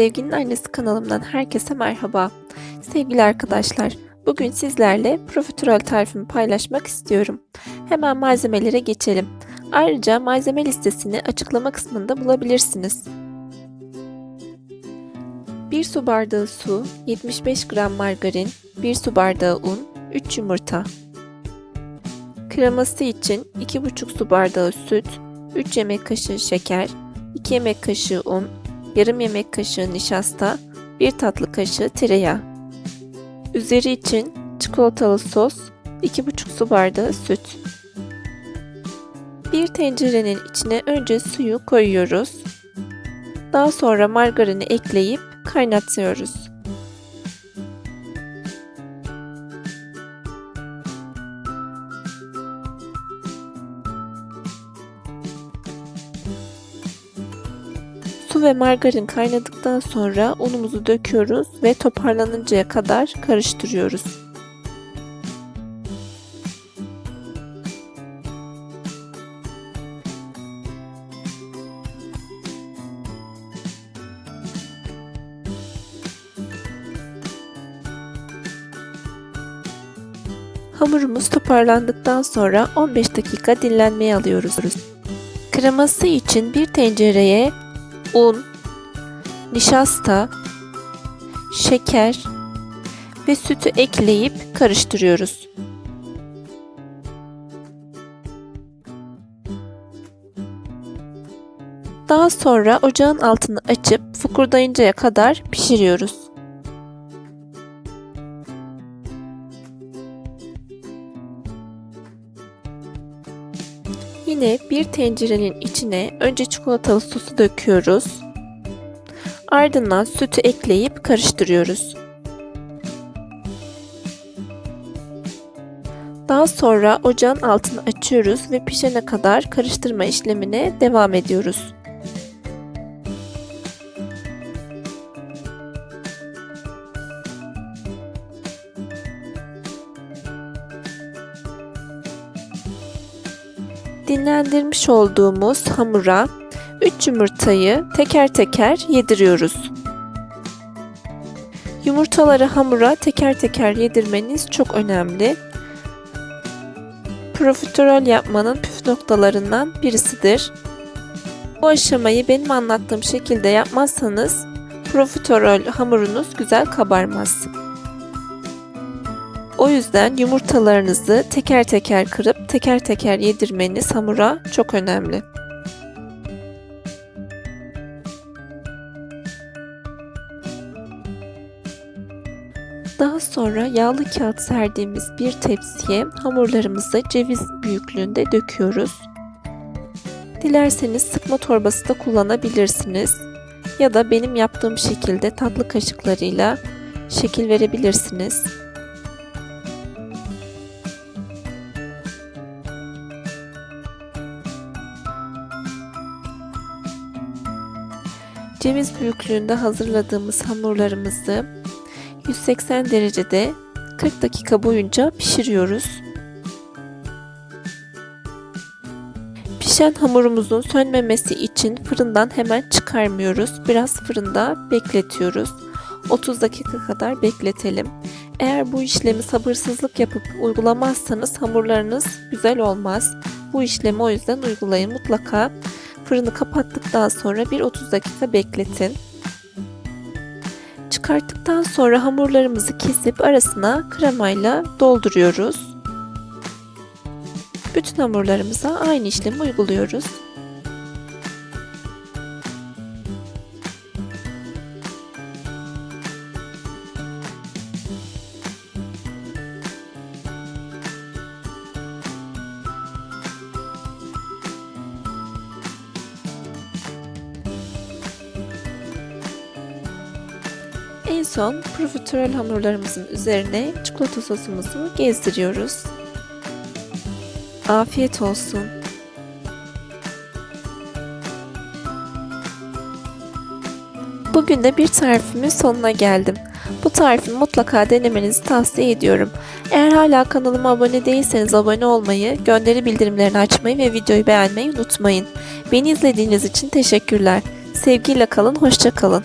Sevginin Annesi kanalımdan herkese merhaba. Sevgili arkadaşlar, bugün sizlerle profiterol tarifimi paylaşmak istiyorum. Hemen malzemelere geçelim. Ayrıca malzeme listesini açıklama kısmında bulabilirsiniz. 1 su bardağı su, 75 gram margarin, 1 su bardağı un, 3 yumurta. Kreması için 2,5 su bardağı süt, 3 yemek kaşığı şeker, 2 yemek kaşığı un, yarım yemek kaşığı nişasta, 1 tatlı kaşığı tereyağı. Üzeri için çikolatalı sos, 2,5 su bardağı süt. Bir tencerenin içine önce suyu koyuyoruz. Daha sonra margarini ekleyip kaynatıyoruz. Ve margarin kaynadıktan sonra unumuzu döküyoruz ve toparlanıncaya kadar karıştırıyoruz. Hamurumuz toparlandıktan sonra 15 dakika dinlenmeye alıyoruz. Kreması için bir tencereye un, nişasta, şeker ve sütü ekleyip karıştırıyoruz. Daha sonra ocağın altını açıp fokurdayıncaya kadar pişiriyoruz. Yine bir tencerenin içine önce çikolatalı sosu döküyoruz. Ardından sütü ekleyip karıştırıyoruz. Daha sonra ocağın altını açıyoruz ve pişene kadar karıştırma işlemine devam ediyoruz. Dinlendirmiş olduğumuz hamura 3 yumurtayı teker teker yediriyoruz. Yumurtaları hamura teker teker yedirmeniz çok önemli. Profiterol yapmanın püf noktalarından birisidir. Bu aşamayı benim anlattığım şekilde yapmazsanız profiterol hamurunuz güzel kabarmaz. O yüzden yumurtalarınızı teker teker kırıp teker teker yedirmeniz hamura çok önemli. Daha sonra yağlı kağıt serdiğimiz bir tepsiye hamurlarımızı ceviz büyüklüğünde döküyoruz. Dilerseniz sıkma torbası da kullanabilirsiniz. Ya da benim yaptığım şekilde tatlı kaşıklarıyla şekil verebilirsiniz. Ceviz büyüklüğünde hazırladığımız hamurlarımızı 180 derecede 40 dakika boyunca pişiriyoruz. Pişen hamurumuzun sönmemesi için fırından hemen çıkarmıyoruz. Biraz fırında bekletiyoruz. 30 dakika kadar bekletelim. Eğer bu işlemi sabırsızlık yapıp uygulamazsanız hamurlarınız güzel olmaz. Bu işlemi o yüzden uygulayın. Mutlaka Fırını kapattıktan sonra bir 30 dakika bekletin. Çıkarttıktan sonra hamurlarımızı kesip arasına kremayla dolduruyoruz. Bütün hamurlarımıza aynı işlemi uyguluyoruz. En son profiterol hamurlarımızın üzerine çikolata sosumuzu gezdiriyoruz. Afiyet olsun. Bugün de bir tarifimin sonuna geldim. Bu tarifi mutlaka denemenizi tavsiye ediyorum. Eğer hala kanalıma abone değilseniz abone olmayı, gönderi bildirimlerini açmayı ve videoyu beğenmeyi unutmayın. Beni izlediğiniz için teşekkürler. Sevgiyle kalın, hoşça kalın.